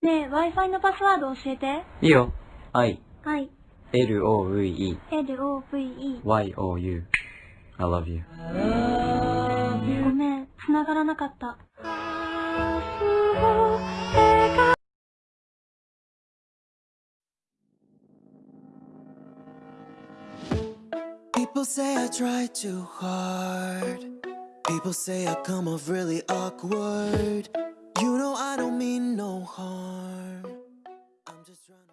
ねえ、Wi-Fi のパスワード教えて。いいよ。I, はい。L-O-V-E, L-O-V-E。Y-O-U. I love you. ごめん、繋がらなかった。People say I try too hard. People say I come off really awkward. You know I don't mean no harm. trying to